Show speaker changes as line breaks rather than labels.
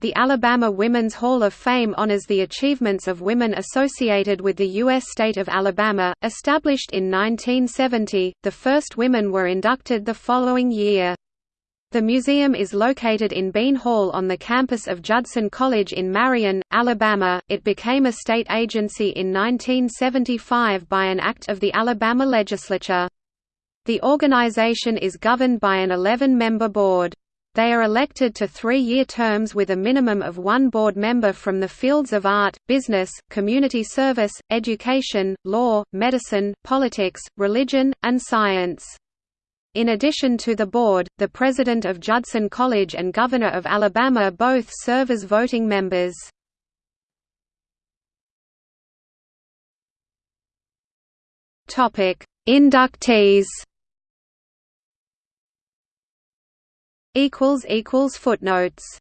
The Alabama Women's Hall of Fame honors the achievements of women associated with the U.S. state of Alabama. Established in 1970, the first women were inducted the following year. The museum is located in Bean Hall on the campus of Judson College in Marion, Alabama. It became a state agency in 1975 by an act of the Alabama legislature. The organization is governed by an 11-member board. They are elected to three-year terms with a minimum of one board member from the fields of art, business, community service, education, law, medicine, politics, religion, and science. In addition to the board, the president of Judson College and governor of Alabama both serve as voting members. Inductees Footnotes